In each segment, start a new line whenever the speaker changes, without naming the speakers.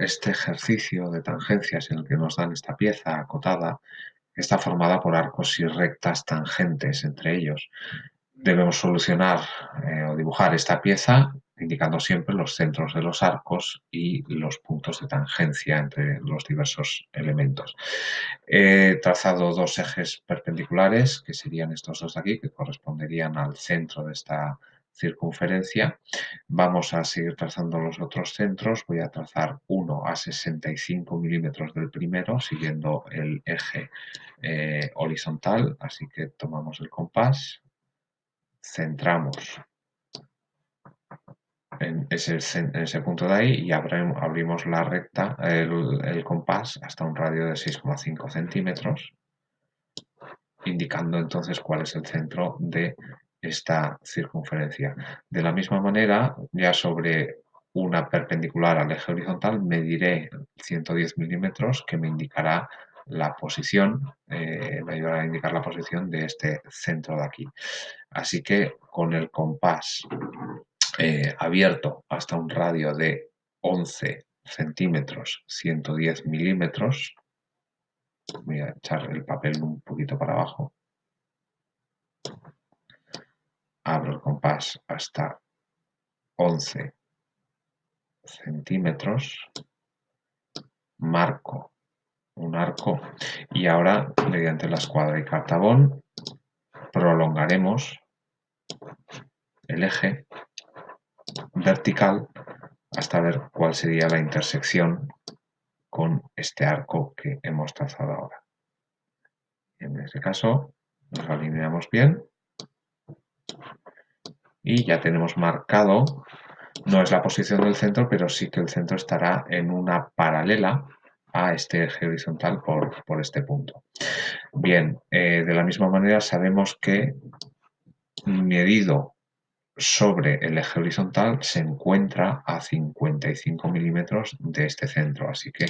este ejercicio de tangencias en el que nos dan esta pieza acotada está formada por arcos y rectas tangentes entre ellos. Debemos solucionar eh, o dibujar esta pieza indicando siempre los centros de los arcos y los puntos de tangencia entre los diversos elementos. He trazado dos ejes perpendiculares, que serían estos dos de aquí, que corresponderían al centro de esta circunferencia. Vamos a seguir trazando los otros centros. Voy a trazar uno a 65 milímetros del primero, siguiendo el eje eh, horizontal. Así que tomamos el compás, centramos en ese, punto de ahí y abrimos la recta, el, compás, hasta un radio de 6,5 centímetros, indicando entonces cuál es el centro de esta circunferencia. De la misma manera, ya sobre una perpendicular al eje horizontal, mediré 110 milímetros que me indicará la posición, eh, me ayudará a indicar la posición de este centro de aquí. Así que con el compás eh, abierto hasta un radio de 11 centímetros, 110 milímetros, voy a echar el papel un poquito para abajo, abro el compás hasta 11 centímetros, marco un arco. Y ahora mediante la escuadra y cartabón prolongaremos el eje vertical hasta ver cuál sería la intersección con este arco que hemos trazado ahora. En este caso nos alineamos bien y ya tenemos marcado, no es la posición del centro, pero sí que el centro estará en una paralela a este eje horizontal por, este punto. Bien, eh, de la misma manera sabemos que medido sobre el eje horizontal se encuentra a 55 milímetros de este centro, así que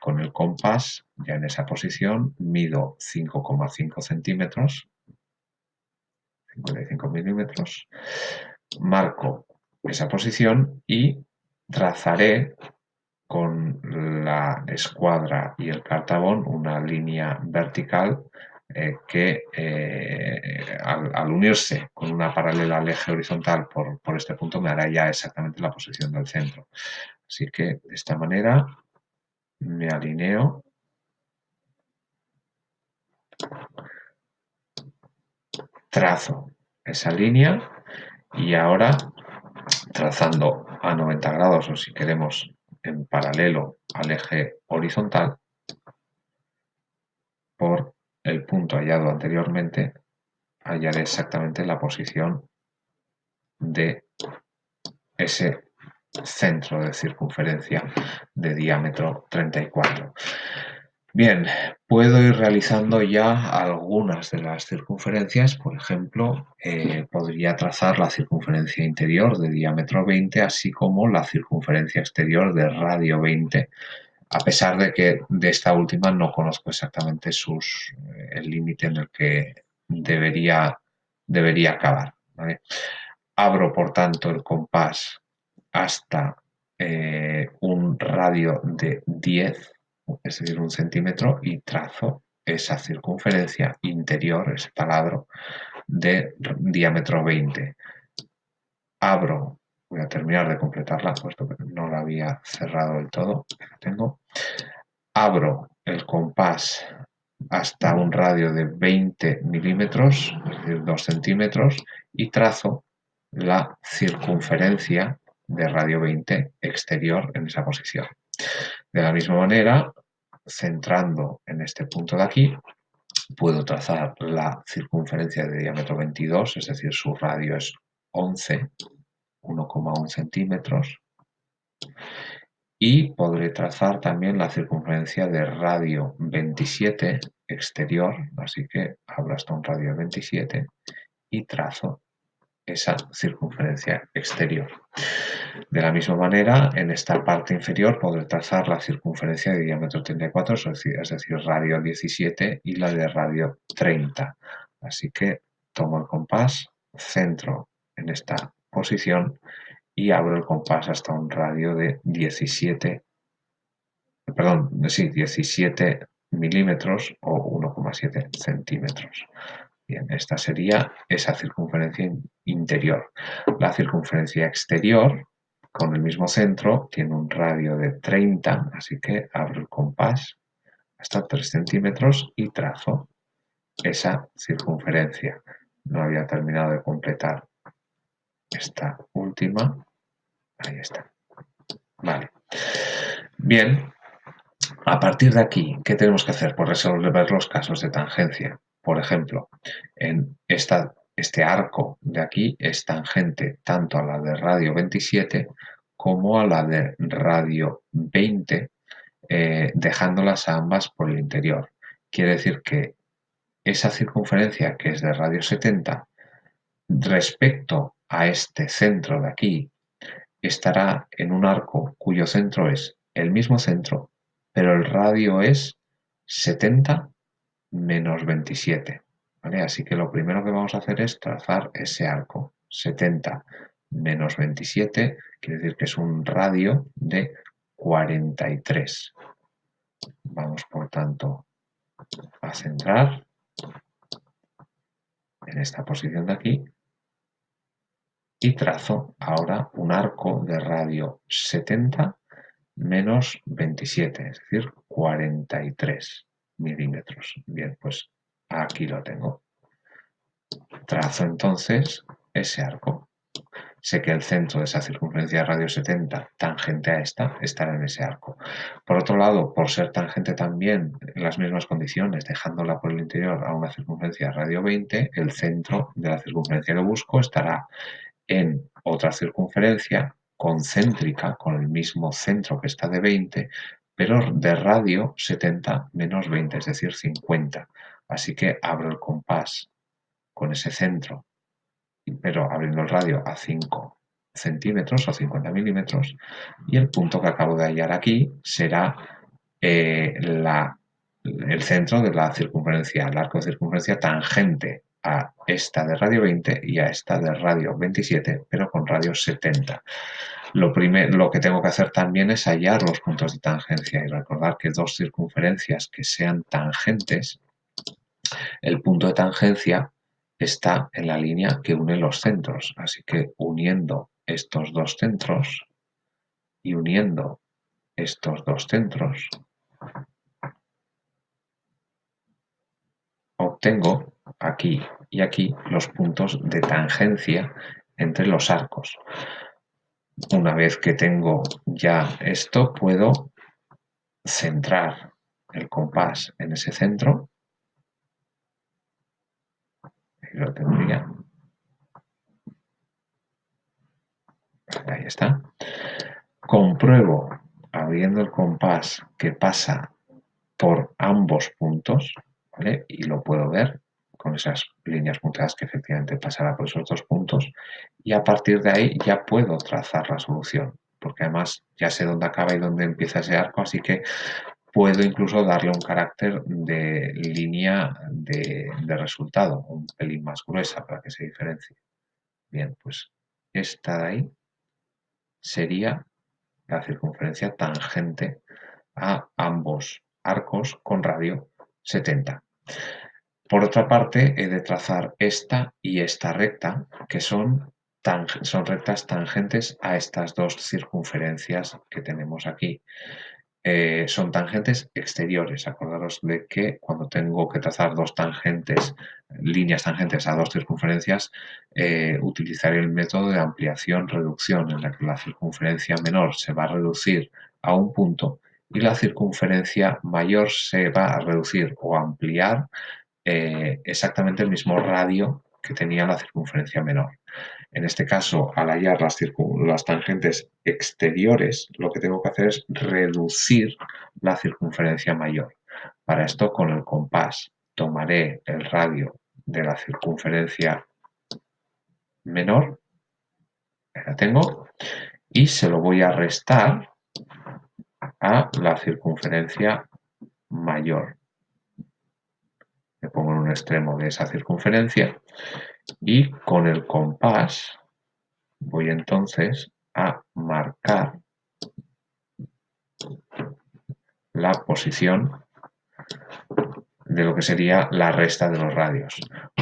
con el compás ya en esa posición mido 5,5 centímetros 55 milímetros, marco esa posición y trazaré con la escuadra y el cartabón una línea vertical eh, que eh, al, unirse con una paralela al eje horizontal por, por este punto me hará ya exactamente la posición del centro. Así que de esta manera me alineo trazo esa línea y ahora trazando a 90 grados o si queremos en paralelo al eje horizontal por el punto hallado anteriormente hallaré exactamente la posición de ese centro de circunferencia de diámetro 34. Bien, puedo ir realizando ya algunas de las circunferencias, por ejemplo, eh, podría trazar la circunferencia interior de diámetro 20, así como la circunferencia exterior de radio 20, a pesar de que de esta última no conozco exactamente sus, eh, el límite en el que debería, debería acabar. Abro, por tanto, el compás hasta eh, un radio de 10 es decir, un centímetro, y trazo esa circunferencia interior, ese taladro, de diámetro 20. Abro, voy a terminar de completarla, puesto que no la había cerrado del todo, tengo. Abro el compás hasta un radio de 20 milímetros, es decir, 2 centímetros, y trazo la circunferencia de radio 20 exterior en esa posición. De la misma manera, centrando en este punto de aquí, puedo trazar la circunferencia de diámetro 22, es decir, su radio es 11, 1,1 centímetros, y podré trazar también la circunferencia de radio 27 exterior, así que abro hasta un radio 27 y trazo esa circunferencia exterior. De la misma manera, en esta parte inferior podré trazar la circunferencia de diámetro 34, es decir, radio 17 y la de radio 30. Así que tomo el compás, centro en esta posición y abro el compás hasta un radio de 17 perdón, sí, 17 milímetros o 1,7 centímetros. Bien, esta sería esa circunferencia interior. La circunferencia exterior, con el mismo centro, tiene un radio de 30, así que abro el compás hasta 3 centímetros y trazo esa circunferencia. No había terminado de completar esta última. Ahí está. Vale. Bien, a partir de aquí, ¿qué tenemos que hacer? Pues resolver los casos de tangencia. Por ejemplo, en esta, este arco de aquí es tangente tanto a la de radio 27 como a la de radio 20, eh, dejándolas a ambas por el interior. Quiere decir que esa circunferencia que es de radio 70 respecto a este centro de aquí estará en un arco cuyo centro es el mismo centro, pero el radio es 70 menos 27. Así que lo primero que vamos a hacer es trazar ese arco. 70 menos 27 quiere decir que es un radio de 43. Vamos, por tanto, a centrar en esta posición de aquí y trazo ahora un arco de radio 70 menos 27, es decir, 43 milímetros. Bien, pues aquí lo tengo. Trazo entonces ese arco. Sé que el centro de esa circunferencia de radio 70, tangente a esta, estará en ese arco. Por otro lado, por ser tangente también en las mismas condiciones, dejándola por el interior a una circunferencia de radio 20, el centro de la circunferencia que busco estará en otra circunferencia concéntrica con el mismo centro que está de 20, pero de radio 70 menos 20, es decir, 50. Así que abro el compás con ese centro, pero abriendo el radio a 5 centímetros o 50 milímetros, y el punto que acabo de hallar aquí será eh, la, el centro de la circunferencia, el arco de circunferencia tangente a esta de radio 20 y a esta de radio 27, pero con radio 70. Lo, lo que tengo que hacer también es hallar los puntos de tangencia y recordar que dos circunferencias que sean tangentes, el punto de tangencia está en la línea que une los centros. Así que uniendo estos dos centros y uniendo estos dos centros, obtengo aquí y aquí los puntos de tangencia entre los arcos. Una vez que tengo ya esto, puedo centrar el compás en ese centro. Ahí lo tendría. Ahí está. Compruebo, abriendo el compás, que pasa por ambos puntos, ¿vale? Y lo puedo ver con esas líneas punteadas que efectivamente pasará por esos dos puntos. Y a partir de ahí ya puedo trazar la solución porque además ya sé dónde acaba y dónde empieza ese arco así que puedo incluso darle un carácter de línea de, de resultado un pelín más gruesa para que se diferencie. Bien pues esta de ahí sería la circunferencia tangente a ambos arcos con radio 70 por otra parte, he de trazar esta y esta recta, que son, son rectas tangentes a estas dos circunferencias que tenemos aquí. Eh, son tangentes exteriores. Acordaros de que cuando tengo que trazar dos tangentes, líneas tangentes a dos circunferencias, eh, utilizaré el método de ampliación-reducción, en la que la circunferencia menor se va a reducir a un punto y la circunferencia mayor se va a reducir o ampliar eh, exactamente el mismo radio que tenía la circunferencia menor. En este caso, al hallar las, las, tangentes exteriores, lo que tengo que hacer es reducir la circunferencia mayor. Para esto, con el compás, tomaré el radio de la circunferencia menor, la tengo, y se lo voy a restar a la circunferencia mayor me pongo en un extremo de esa circunferencia y con el compás voy entonces a marcar la posición de lo que sería la resta de los radios.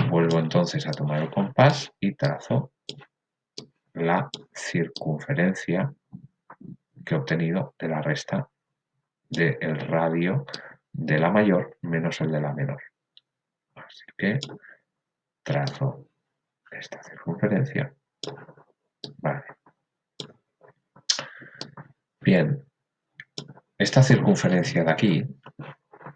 Vuelvo entonces a tomar el compás y trazo la circunferencia que he obtenido de la resta del radio de la mayor menos el de la menor. Así que trazo esta circunferencia. Vale. Bien, esta circunferencia de aquí,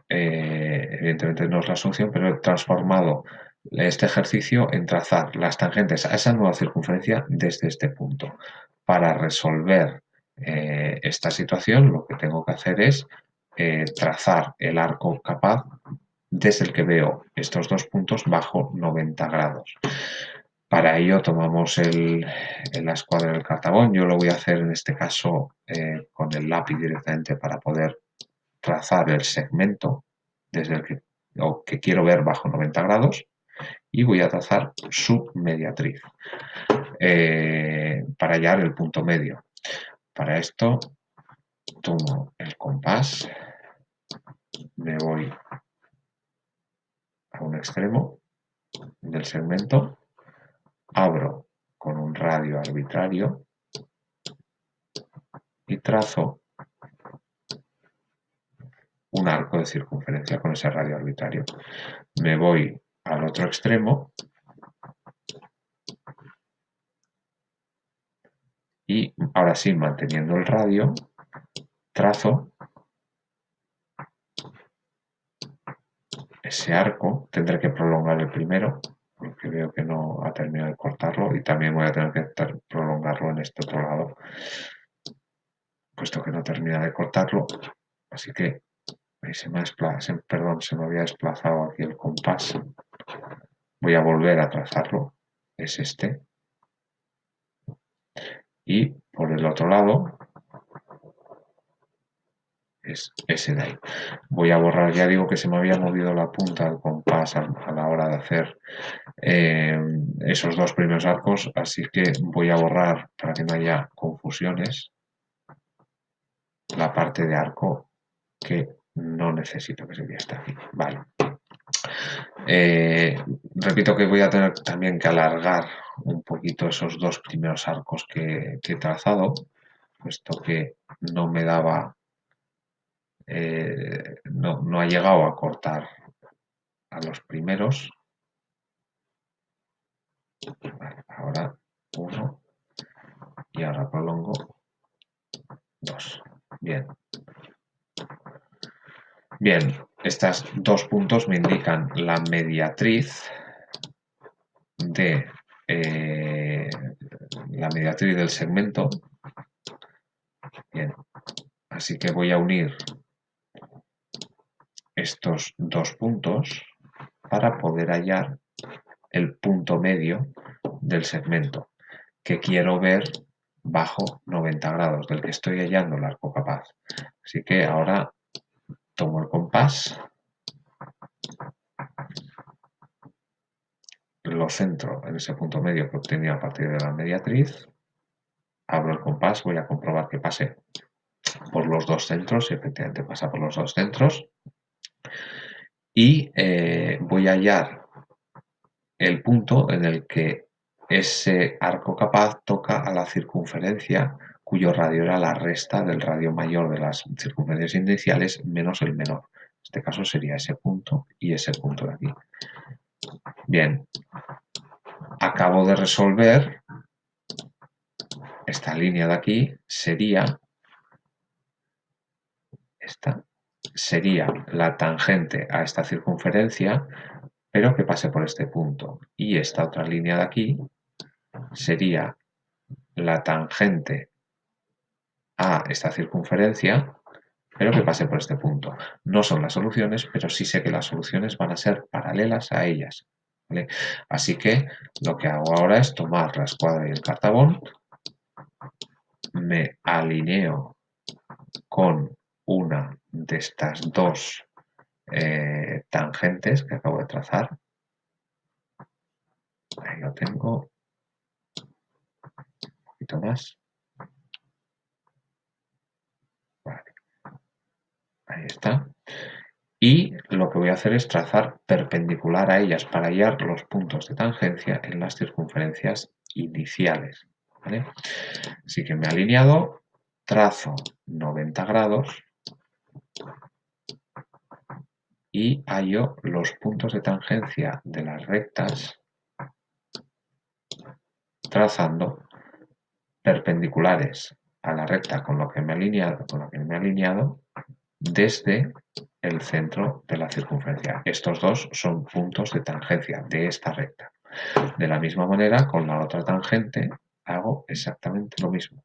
eh, evidentemente no es la solución, pero he transformado este ejercicio en trazar las tangentes a esa nueva circunferencia desde este punto. Para resolver eh, esta situación lo que tengo que hacer es eh, trazar el arco capaz desde el que veo estos dos puntos bajo 90 grados. Para ello tomamos el, la escuadra del cartabón. Yo lo voy a hacer en este caso eh, con el lápiz directamente para poder trazar el segmento desde el que, que quiero ver bajo 90 grados y voy a trazar su mediatriz eh, para hallar el punto medio. Para esto tomo el compás, me voy extremo del segmento abro con un radio arbitrario y trazo un arco de circunferencia con ese radio arbitrario. Me voy al otro extremo y ahora sí, manteniendo el radio, trazo ese arco, tendré que prolongar el primero porque veo que no ha terminado de cortarlo y también voy a tener que prolongarlo en este otro lado puesto que no termina de cortarlo. Así que se me, ha perdón, se me había desplazado aquí el compás. Voy a volver a trazarlo es este. Y por el otro lado es ese de ahí. Voy a borrar, ya digo que se me había movido la punta del compás a, la hora de hacer eh, esos dos primeros arcos, así que voy a borrar para que no haya confusiones la parte de arco que no necesito, que sería esta aquí. Vale. Eh, repito que voy a tener también que alargar un poquito esos dos primeros arcos que he trazado, puesto que no me daba eh, no, no, ha llegado a cortar a los primeros. ahora uno y ahora prolongo dos. Bien. Bien, estos dos puntos me indican la mediatriz de eh, la mediatriz del segmento. Bien, así que voy a unir estos dos puntos para poder hallar el punto medio del segmento que quiero ver bajo 90 grados, del que estoy hallando el arco capaz. Así que ahora tomo el compás, lo centro en ese punto medio que obtenía a partir de la mediatriz, abro el compás, voy a comprobar que pase por los dos centros, y efectivamente pasa por los dos centros, y eh, voy a hallar el punto en el que ese arco capaz toca a la circunferencia cuyo radio era la resta del radio mayor de las circunferencias iniciales menos el menor. En este caso sería ese punto y ese punto de aquí. Bien, acabo de resolver esta línea de aquí sería esta sería la tangente a esta circunferencia, pero que pase por este punto. Y esta otra línea de aquí sería la tangente a esta circunferencia, pero que pase por este punto. No son las soluciones, pero sí sé que las soluciones van a ser paralelas a ellas. Así que lo que hago ahora es tomar la escuadra y el cartabón, me alineo con una de estas dos eh, tangentes que acabo de trazar. Ahí lo tengo. Un poquito más. Ahí está. Y lo que voy a hacer es trazar perpendicular a ellas para hallar los puntos de tangencia en las circunferencias iniciales. Así que me he alineado, trazo 90 grados y hallo los puntos de tangencia de las rectas trazando perpendiculares a la recta con con lo que me he alineado desde el centro de la circunferencia. Estos dos son puntos de tangencia de esta recta. De la misma manera, con la otra tangente hago exactamente lo mismo.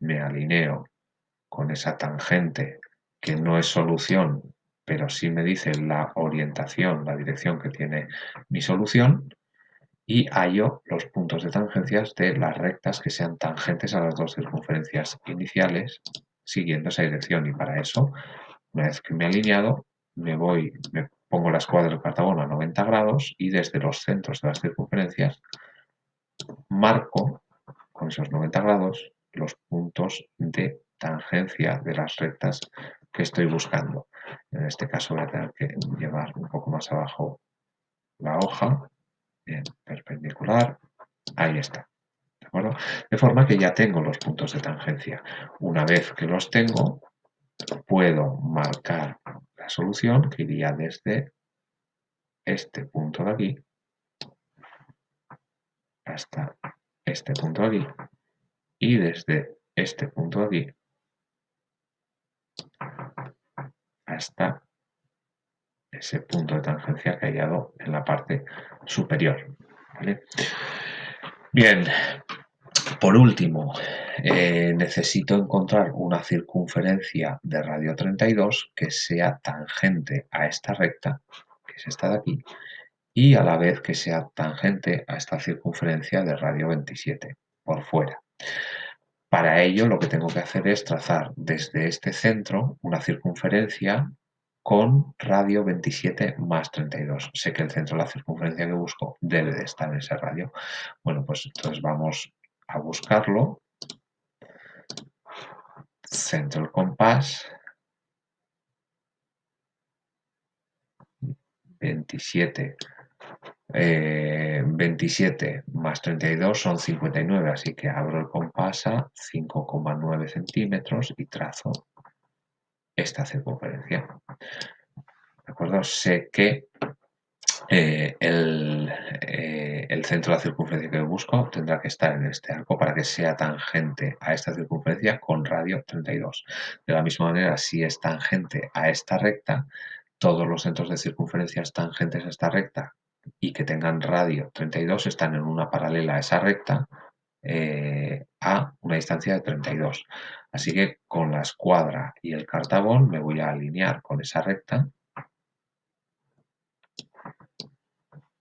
Me alineo con esa tangente que no es solución, pero sí me dice la orientación, la dirección que tiene mi solución, y hallo los puntos de tangencias de las rectas que sean tangentes a las dos circunferencias iniciales siguiendo esa dirección. Y para eso, una vez que me he alineado, me voy, me pongo la escuadra del cartabón a 90 grados y desde los centros de las circunferencias marco con esos 90 grados los puntos de tangencia de las rectas que estoy buscando. En este caso voy a tener que llevar un poco más abajo la hoja, en perpendicular, ahí está. ¿De forma que ya tengo los puntos de tangencia. Una vez que los tengo, puedo marcar la solución que iría desde este punto de aquí hasta este punto de aquí y desde este punto de aquí hasta ese punto de tangencia que he hallado en la parte superior. Bien, por último, eh, necesito encontrar una circunferencia de radio 32 que sea tangente a esta recta, que es esta de aquí, y a la vez que sea tangente a esta circunferencia de radio 27 por fuera. Para ello lo que tengo que hacer es trazar desde este centro una circunferencia con radio 27 más 32. Sé que el centro de la circunferencia que busco debe de estar en ese radio. Bueno, pues entonces vamos a buscarlo. Centro el compás. 27 27 eh, más 32 son 59, así que abro el compás a 5,9 centímetros y trazo esta circunferencia. ¿De acuerdo? Sé que eh, eh, el, centro de la circunferencia que busco tendrá que estar en este arco para que sea tangente a esta circunferencia con radio 32. De la misma manera, si es tangente a esta recta, todos los centros de circunferencias tangentes a esta recta y que tengan radio 32 están en una paralela a esa recta eh, a una distancia de 32. Así que con la escuadra y el cartabón me voy a alinear con esa recta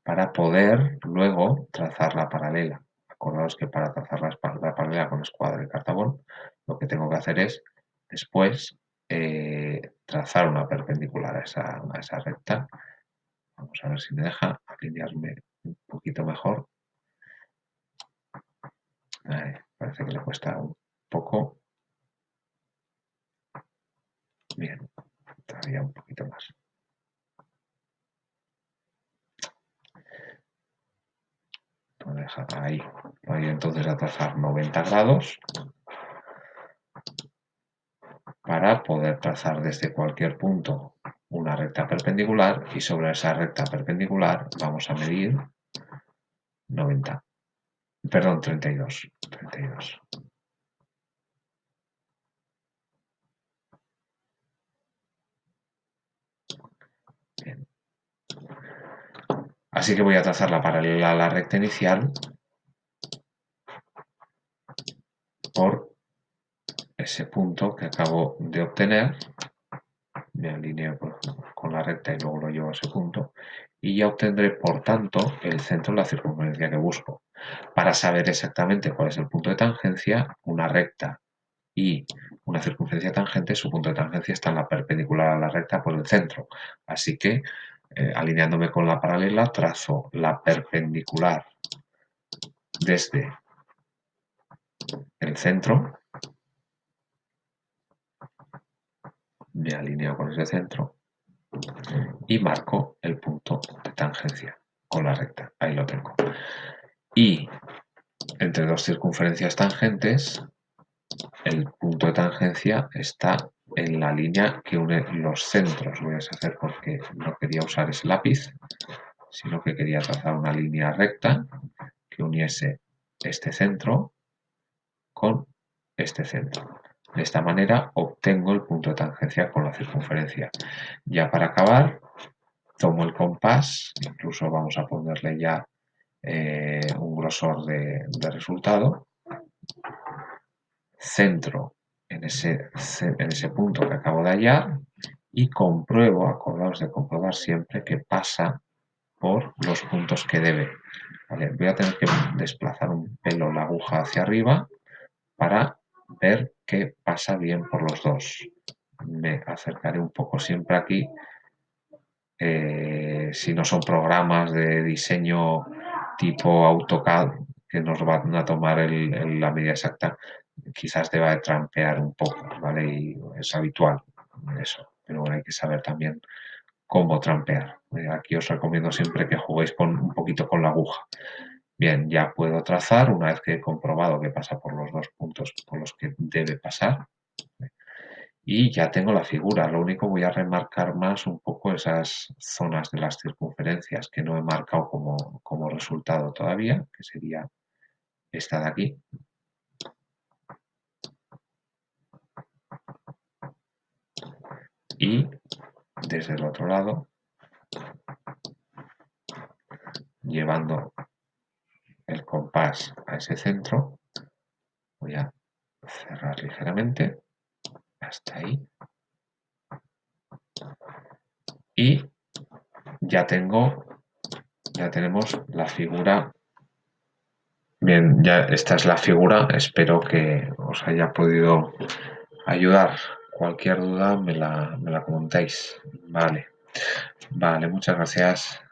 para poder luego trazar la paralela. Acordaos que para trazar la, paralela con escuadra y cartabón, lo que tengo que hacer es después eh, trazar una perpendicular a esa, a esa recta. Vamos a ver si me deja alinearme un poquito mejor parece que le cuesta un poco. Bien, todavía un poquito más. ahí. Voy entonces a trazar 90 grados para poder trazar desde cualquier punto una recta perpendicular y sobre esa recta perpendicular vamos a medir 90 Perdón, 32. 32. Bien. Así que voy a trazar la paralela a la recta inicial por ese punto que acabo de obtener. Me alineo con la recta y luego lo llevo a ese punto. Y ya obtendré, por tanto, el centro de la circunferencia que busco. Para saber exactamente cuál es el punto de tangencia, una recta y una circunferencia tangente, su punto de tangencia está en la perpendicular a la recta por el centro. Así que, eh, alineándome con la paralela, trazo la perpendicular desde el centro me alineo con ese centro y marco el punto de tangencia con la recta. Ahí lo tengo. Y entre dos circunferencias tangentes, el punto de tangencia está en la línea que une los centros. Voy a deshacer porque no quería usar ese lápiz, sino que quería trazar una línea recta que uniese este centro con este centro. De esta manera obtengo el punto de tangencia con la circunferencia. Ya para acabar, tomo el compás, incluso vamos a ponerle ya eh, un grosor de, resultado, centro en ese, en ese punto que acabo de hallar y compruebo, acordaos de comprobar siempre que pasa por los puntos que debe. voy a tener que desplazar un pelo la aguja hacia arriba para ver que pasa bien por los dos. Me acercaré un poco siempre aquí. Eh, si no son programas de diseño tipo AutoCAD que nos van a tomar la medida exacta, quizás deba de trampear un poco, ¿vale? Y es habitual eso, pero bueno, hay que saber también cómo trampear. Eh, aquí os recomiendo siempre que juguéis con, un poquito con la aguja. Bien, ya puedo trazar una vez que he comprobado que pasa por los dos puntos por los que debe pasar. Y ya tengo la figura, lo único voy a remarcar más un poco esas zonas de las circunferencias que no he marcado como, como resultado todavía, que sería esta de aquí. Y desde el otro lado, llevando compás a ese centro, voy a cerrar ligeramente. Hasta ahí. Y ya tengo ya tenemos la figura. Bien ya esta es la figura. Espero que os haya podido ayudar. Cualquier duda me la, me la comentáis. Vale. Vale muchas gracias